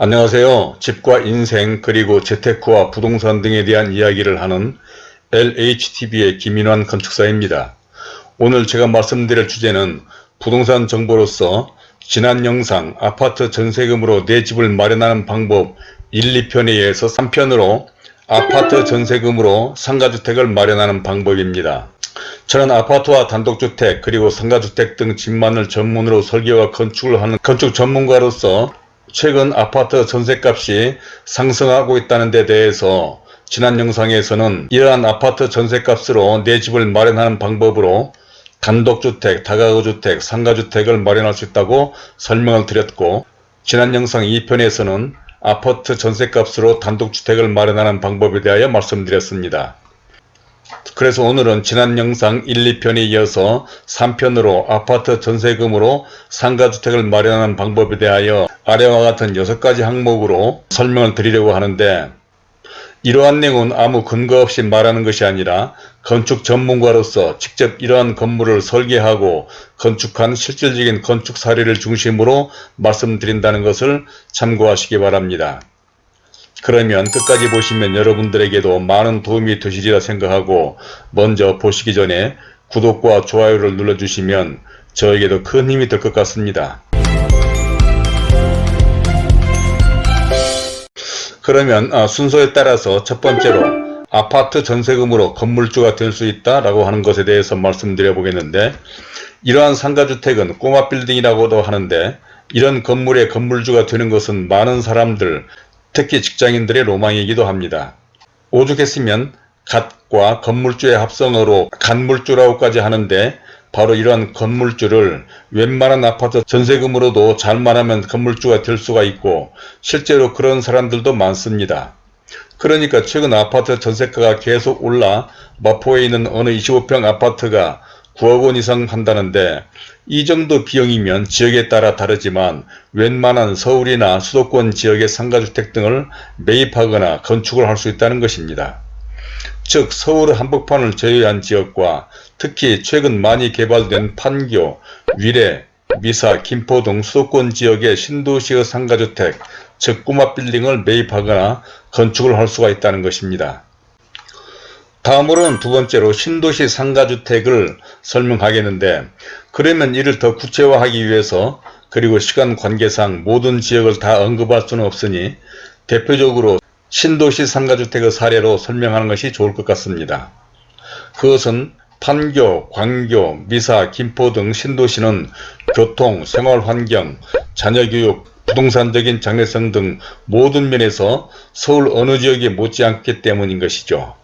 안녕하세요. 집과 인생 그리고 재테크와 부동산 등에 대한 이야기를 하는 LHTV의 김인환 건축사입니다. 오늘 제가 말씀드릴 주제는 부동산 정보로서 지난 영상 아파트 전세금으로 내 집을 마련하는 방법 1, 2편에 의해서 3편으로 아파트 전세금으로 상가주택을 마련하는 방법입니다. 저는 아파트와 단독주택 그리고 상가주택 등 집만을 전문으로 설계와 건축을 하는 건축 전문가로서 최근 아파트 전세값이 상승하고 있다는 데 대해서 지난 영상에서는 이러한 아파트 전세값으로 내 집을 마련하는 방법으로 단독주택, 다가구주택, 상가주택을 마련할 수 있다고 설명을 드렸고 지난 영상 2편에서는 아파트 전세값으로 단독주택을 마련하는 방법에 대하여 말씀드렸습니다. 그래서 오늘은 지난 영상 1, 2편에 이어서 3편으로 아파트 전세금으로 상가주택을 마련하는 방법에 대하여 아래와 같은 6가지 항목으로 설명을 드리려고 하는데 이러한 내용은 아무 근거 없이 말하는 것이 아니라 건축 전문가로서 직접 이러한 건물을 설계하고 건축한 실질적인 건축 사례를 중심으로 말씀드린다는 것을 참고하시기 바랍니다. 그러면 끝까지 보시면 여러분들에게도 많은 도움이 되시리라 생각하고 먼저 보시기 전에 구독과 좋아요를 눌러주시면 저에게도 큰 힘이 될 것 같습니다. 그러면 아, 순서에 따라서 첫 번째로 아파트 전세금으로 건물주가 될 수 있다 라고 하는 것에 대해서 말씀드려 보겠는데 이러한 상가주택은 꼬마 빌딩이라고도 하는데 이런 건물의 건물주가 되는 것은 많은 사람들 특히 직장인들의 로망이기도 합니다. 오죽했으면 갓과 건물주의 합성어로 간물주라고까지 하는데 바로 이러한 건물주를 웬만한 아파트 전세금으로도 잘만 하면 건물주가 될 수가 있고 실제로 그런 사람들도 많습니다. 그러니까 최근 아파트 전세가가 계속 올라 마포에 있는 어느 25평 아파트가 9억 원 이상 한다는데 이 정도 비용이면 지역에 따라 다르지만 웬만한 서울이나 수도권 지역의 상가주택 등을 매입하거나 건축을 할 수 있다는 것입니다. 즉 서울 한복판을 제외한 지역과 특히 최근 많이 개발된 판교, 위례, 미사, 김포 등 수도권 지역의 신도시의 상가주택, 즉 꼬마 빌딩을 매입하거나 건축을 할 수가 있다는 것입니다. 다음으로는 두 번째로 신도시 상가주택을 설명하겠는데 그러면 이를 더 구체화하기 위해서 그리고 시간 관계상 모든 지역을 다 언급할 수는 없으니 대표적으로 신도시 상가주택의 사례로 설명하는 것이 좋을 것 같습니다. 그것은 판교, 광교, 미사, 김포 등 신도시는 교통, 생활환경, 자녀교육, 부동산적인 장래성 등 모든 면에서 서울 어느 지역이 못지않기 때문인 것이죠.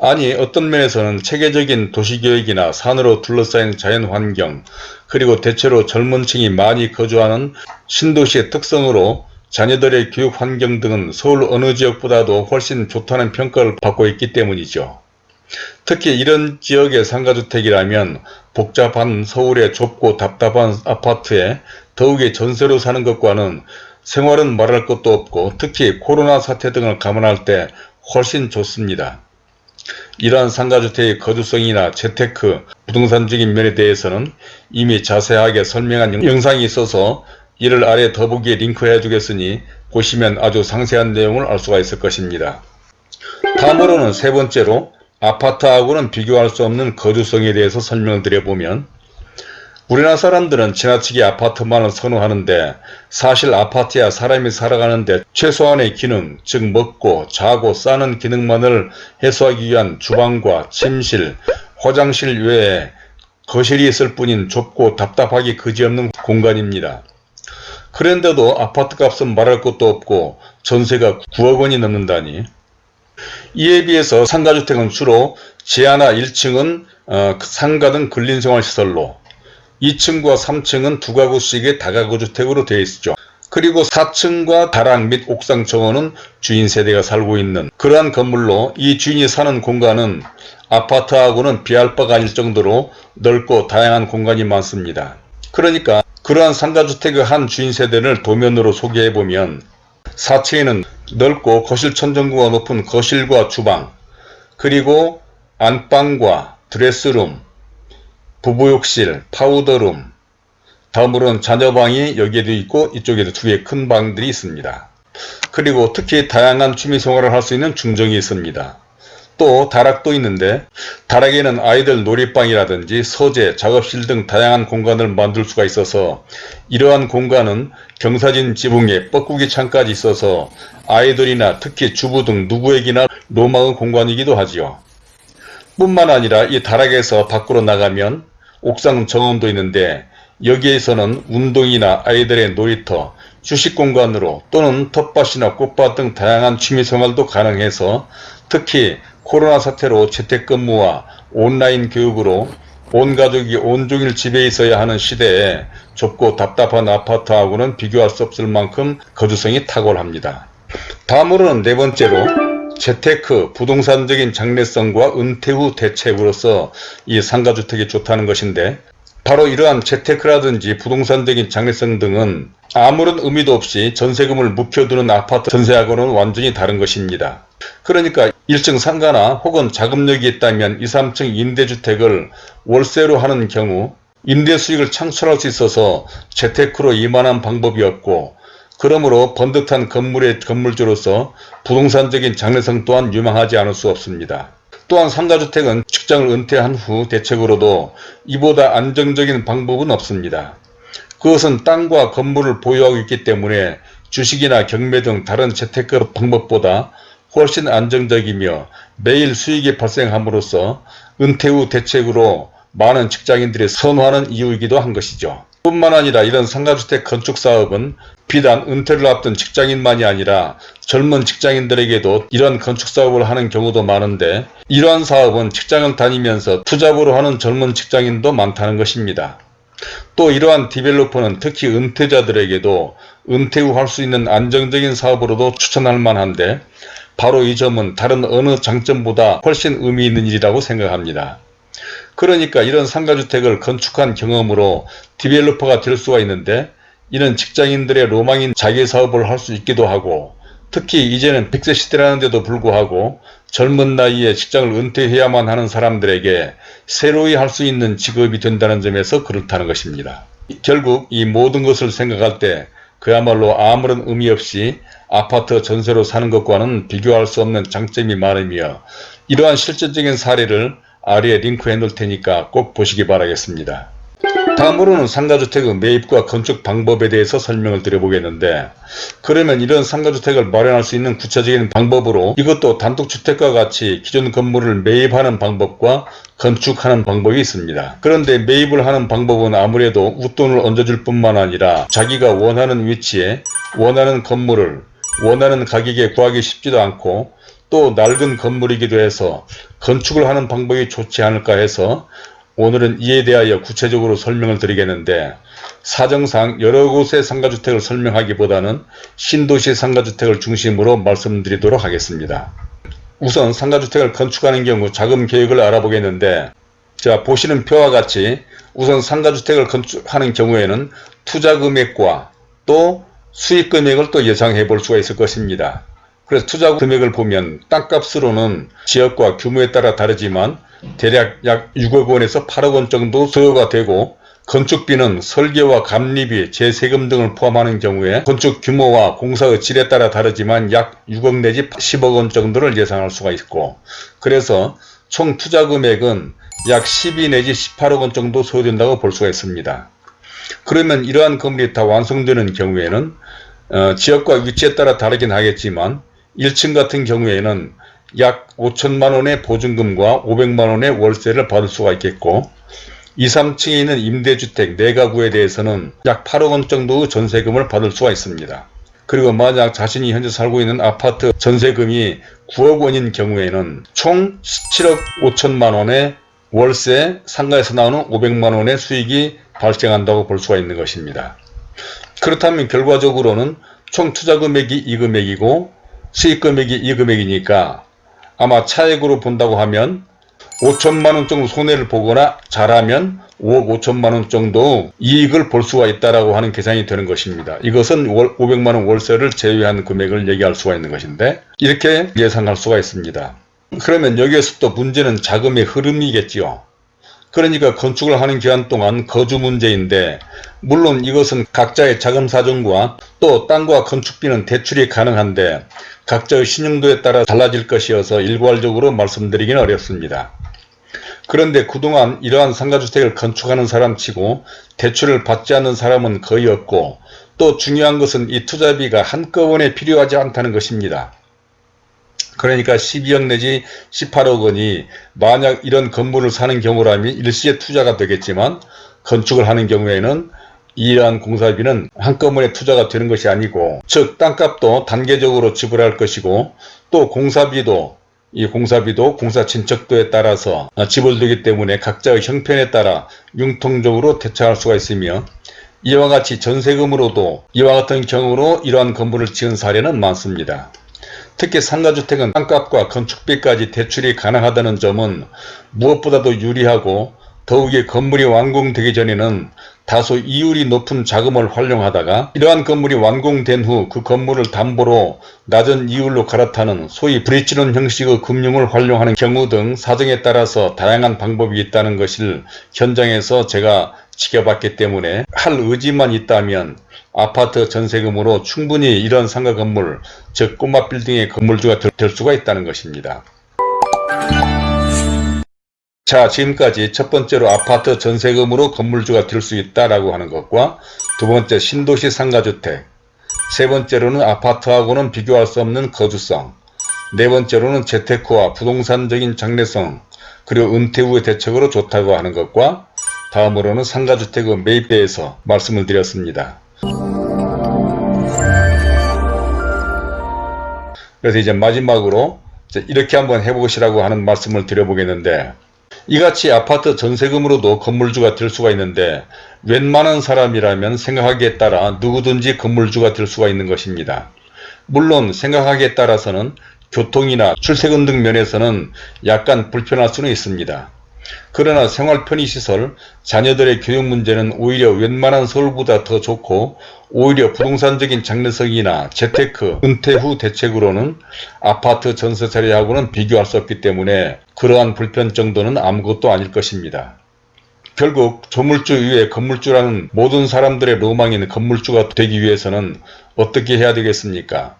아니 어떤 면에서는 체계적인 도시계획이나 산으로 둘러싸인 자연환경 그리고 대체로 젊은 층이 많이 거주하는 신도시의 특성으로 자녀들의 교육환경 등은 서울 어느 지역보다도 훨씬 좋다는 평가를 받고 있기 때문이죠. 특히 이런 지역의 상가주택이라면 복잡한 서울의 좁고 답답한 아파트에 더욱이 전세로 사는 것과는 생활은 말할 것도 없고 특히 코로나 사태 등을 감안할 때 훨씬 좋습니다. 이러한 상가주택의 거주성이나 재테크, 부동산적인 면에 대해서는 이미 자세하게 설명한 영상이 있어서 이를 아래 더보기에 링크해 주겠으니 보시면 아주 상세한 내용을 알 수가 있을 것입니다. 다음으로는 세 번째로 아파트하고는 비교할 수 없는 거주성에 대해서 설명을 드려보면 우리나라 사람들은 지나치게 아파트만을 선호하는데 사실 아파트야 사람이 살아가는데 최소한의 기능 즉 먹고 자고 싸는 기능만을 해소하기 위한 주방과 침실, 화장실 외에 거실이 있을 뿐인 좁고 답답하기 그지없는 공간입니다. 그런데도 아파트값은 말할 것도 없고 전세가 9억 원이 넘는다니 이에 비해서 상가주택은 주로 지하나 1층은 어, 상가 등 근린생활시설로 2층과 3층은 두 가구씩의 다가구 주택으로 되어 있죠. 그리고 4층과 다락 및 옥상 정원은 주인 세대가 살고 있는 그러한 건물로 이 주인이 사는 공간은 아파트하고는 비할 바가 아닐 정도로 넓고 다양한 공간이 많습니다. 그러니까 그러한 상가주택의 한 주인 세대를 도면으로 소개해보면 4층에는 넓고 거실 천정고가 높은 거실과 주방 그리고 안방과 드레스룸 부부욕실, 파우더룸, 다음으로는 자녀방이 여기에도 있고 이쪽에도 두 개의 큰 방들이 있습니다. 그리고 특히 다양한 취미생활을 할 수 있는 중정이 있습니다. 또 다락도 있는데 다락에는 아이들 놀이방이라든지 서재, 작업실 등 다양한 공간을 만들 수가 있어서 이러한 공간은 경사진 지붕에 뻐꾸기 창까지 있어서 아이들이나 특히 주부 등 누구에게나 로망의 공간이기도 하지요. 뿐만 아니라 이 다락에서 밖으로 나가면 옥상 정원도 있는데 여기에서는 운동이나 아이들의 놀이터, 주식 공간으로 또는 텃밭이나 꽃밭 등 다양한 취미생활도 가능해서 특히 코로나 사태로 재택근무와 온라인 교육으로 온 가족이 온종일 집에 있어야 하는 시대에 좁고 답답한 아파트하고는 비교할 수 없을 만큼 거주성이 탁월합니다. 다음으로는 네 번째로 재테크, 부동산적인 장래성과 은퇴 후 대책으로서 이 상가주택이 좋다는 것인데 바로 이러한 재테크라든지 부동산적인 장래성 등은 아무런 의미도 없이 전세금을 묵혀두는 아파트 전세하고는 완전히 다른 것입니다. 그러니까 1층 상가나 혹은 자금력이 있다면 2, 3층 임대주택을 월세로 하는 경우 임대 수익을 창출할 수 있어서 재테크로 이만한 방법이 없고 그러므로 번듯한 건물의 건물주로서 부동산적인 장래성 또한 유망하지 않을 수 없습니다. 또한 상가주택은 직장을 은퇴한 후 대책으로도 이보다 안정적인 방법은 없습니다. 그것은 땅과 건물을 보유하고 있기 때문에 주식이나 경매 등 다른 재테크 방법보다 훨씬 안정적이며 매일 수익이 발생함으로써 은퇴 후 대책으로 많은 직장인들이 선호하는 이유이기도 한 것이죠. 뿐만 아니라 이런 상가주택 건축 사업은 비단 은퇴를 앞둔 직장인만이 아니라 젊은 직장인들에게도 이런 건축사업을 하는 경우도 많은데 이러한 사업은 직장을 다니면서 투잡으로 하는 젊은 직장인도 많다는 것입니다. 또 이러한 디벨로퍼는 특히 은퇴자들에게도 은퇴 후 할 수 있는 안정적인 사업으로도 추천할 만한데 바로 이 점은 다른 어느 장점보다 훨씬 의미 있는 일이라고 생각합니다. 그러니까 이런 상가주택을 건축한 경험으로 디벨로퍼가 될 수가 있는데 이는 직장인들의 로망인 자기사업을 할 수 있기도 하고 특히 이제는 100세 시대라는데도 불구하고 젊은 나이에 직장을 은퇴해야만 하는 사람들에게 새로이 할 수 있는 직업이 된다는 점에서 그렇다는 것입니다. 결국 이 모든 것을 생각할 때 그야말로 아무런 의미 없이 아파트 전세로 사는 것과는 비교할 수 없는 장점이 많으며 이러한 실질적인 사례를 아래에 링크해 놓을 테니까 꼭 보시기 바라겠습니다. 다음으로는 상가주택의 매입과 건축 방법에 대해서 설명을 드려보겠는데 그러면 이런 상가주택을 마련할 수 있는 구체적인 방법으로 이것도 단독주택과 같이 기존 건물을 매입하는 방법과 건축하는 방법이 있습니다. 그런데 매입을 하는 방법은 아무래도 웃돈을 얹어줄 뿐만 아니라 자기가 원하는 위치에 원하는 건물을 원하는 가격에 구하기 쉽지도 않고 또 낡은 건물이기도 해서 건축을 하는 방법이 좋지 않을까 해서 오늘은 이에 대하여 구체적으로 설명을 드리겠는데 사정상 여러 곳의 상가주택을 설명하기보다는 신도시 상가주택을 중심으로 말씀드리도록 하겠습니다. 우선 상가주택을 건축하는 경우 자금 계획을 알아보겠는데 자 보시는 표와 같이 우선 상가주택을 건축하는 경우에는 투자 금액과 또 수익 금액을 또 예상해 볼 수가 있을 것입니다. 그래서 투자 금액을 보면 땅값으로는 지역과 규모에 따라 다르지만 대략 약 6억 원에서 8억 원 정도 소요가 되고 건축비는 설계와 감리비, 재세금 등을 포함하는 경우에 건축 규모와 공사의 질에 따라 다르지만 약 6억 내지 10억 원 정도를 예상할 수가 있고 그래서 총 투자 금액은 약 12 내지 18억 원 정도 소요된다고 볼 수가 있습니다. 그러면 이러한 건물이 다 완성되는 경우에는 어, 지역과 위치에 따라 다르긴 하겠지만 1층 같은 경우에는 약 5천만원의 보증금과 500만원의 월세를 받을 수가 있겠고 2, 3층에 있는 임대주택 4가구에 대해서는 약 8억원 정도의 전세금을 받을 수가 있습니다. 그리고 만약 자신이 현재 살고 있는 아파트 전세금이 9억원인 경우에는 총 17억 5천만원의 월세 상가에서 나오는 500만원의 수익이 발생한다고 볼 수가 있는 것입니다. 그렇다면 결과적으로는 총 투자금액이 이 금액이고 수익 금액이 이 금액이니까 아마 차액으로 본다고 하면 5천만원 정도 손해를 보거나 잘하면 5억 5천만원 정도 이익을 볼 수가 있다라고 하는 계산이 되는 것입니다. 이것은 500만원 월세를 제외한 금액을 얘기할 수가 있는 것인데 이렇게 예상할 수가 있습니다. 그러면 여기에서 또 문제는 자금의 흐름이겠지요. 그러니까 건축을 하는 기간 동안 거주 문제인데 물론 이것은 각자의 자금 사정과 또 땅과 건축비는 대출이 가능한데 각자의 신용도에 따라 달라질 것이어서 일괄적으로 말씀드리기는 어렵습니다. 그런데 그동안 이러한 상가주택을 건축하는 사람치고 대출을 받지 않는 사람은 거의 없고 또 중요한 것은 이 투자비가 한꺼번에 필요하지 않다는 것입니다. 그러니까 12억 내지 18억 원이 만약 이런 건물을 사는 경우라면 일시에 투자가 되겠지만 건축을 하는 경우에는 이러한 공사비는 한꺼번에 투자가 되는 것이 아니고 즉 땅값도 단계적으로 지불할 것이고 또 공사비도 이 공사비도 공사 진척도에 따라서 지불되기 때문에 각자의 형편에 따라 융통적으로 대처할 수가 있으며 이와 같이 전세금으로도 이와 같은 경우로 이러한 건물을 지은 사례는 많습니다. 특히 상가주택은 땅값과 건축비까지 대출이 가능하다는 점은 무엇보다도 유리하고 더욱이 건물이 완공되기 전에는 다소 이율이 높은 자금을 활용하다가 이러한 건물이 완공된 후 그 건물을 담보로 낮은 이율로 갈아타는 소위 브릿지론 형식의 금융을 활용하는 경우 등 사정에 따라서 다양한 방법이 있다는 것을 현장에서 제가 지켜봤기 때문에 할 의지만 있다면 아파트 전세금으로 충분히 이런 상가 건물 즉 꼬마 빌딩의 건물주가 될 수가 있다는 것입니다. 자 지금까지 첫 번째로 아파트 전세금으로 건물주가 될수 있다라고 하는 것과 두 번째 신도시 상가주택 세 번째로는 아파트하고는 비교할 수 없는 거주성 네 번째로는 재테크와 부동산적인 장래성 그리고 은퇴 후의 대책으로 좋다고 하는 것과 다음으로는 상가주택의 매입대에서 말씀을 드렸습니다. 그래서 이제 마지막으로 이렇게 한번 해보시라고 하는 말씀을 드려보겠는데 이같이 아파트 전세금으로도 건물주가 될 수가 있는데 웬만한 사람이라면 생각하기에 따라 누구든지 건물주가 될 수가 있는 것입니다. 물론 생각하기에 따라서는 교통이나 출퇴근 등 면에서는 약간 불편할 수는 있습니다. 그러나 생활 편의시설, 자녀들의 교육 문제는 오히려 웬만한 서울보다 더 좋고 오히려 부동산적인 장래성이나 재테크, 은퇴 후 대책으로는 아파트 전세 자리하고는 비교할 수 없기 때문에 그러한 불편 정도는 아무것도 아닐 것입니다. 결국 조물주 이외에 건물주라는 모든 사람들의 로망인 건물주가 되기 위해서는 어떻게 해야 되겠습니까?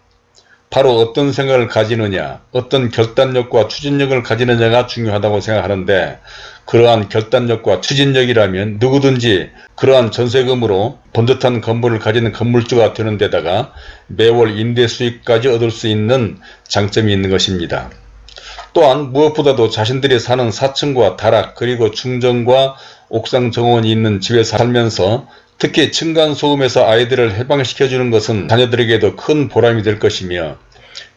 바로 어떤 생각을 가지느냐, 어떤 결단력과 추진력을 가지느냐가 중요하다고 생각하는데 그러한 결단력과 추진력이라면 누구든지 그러한 전세금으로 번듯한 건물을 가지는 건물주가 되는 데다가 매월 임대 수익까지 얻을 수 있는 장점이 있는 것입니다. 또한 무엇보다도 자신들이 사는 사층과 다락 그리고 충정과 옥상 정원이 있는 집에 살면서 특히 층간소음에서 아이들을 해방시켜주는 것은 자녀들에게도 큰 보람이 될 것이며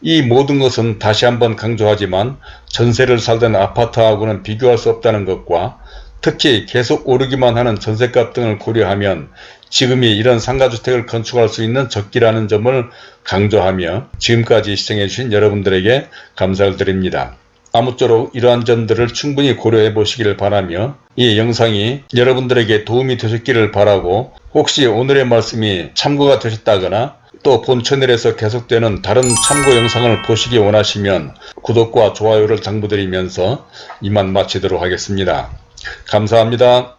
이 모든 것은 다시 한번 강조하지만 전세를 살던 아파트하고는 비교할 수 없다는 것과 특히 계속 오르기만 하는 전세값 등을 고려하면 지금이 이런 상가주택을 건축할 수 있는 적기라는 점을 강조하며 지금까지 시청해주신 여러분들에게 감사를 드립니다. 아무쪼록 이러한 점들을 충분히 고려해 보시기를 바라며 이 영상이 여러분들에게 도움이 되셨기를 바라고 혹시 오늘의 말씀이 참고가 되셨다거나 또 본 채널에서 계속되는 다른 참고 영상을 보시기 원하시면 구독과 좋아요를 당부드리면서 이만 마치도록 하겠습니다. 감사합니다.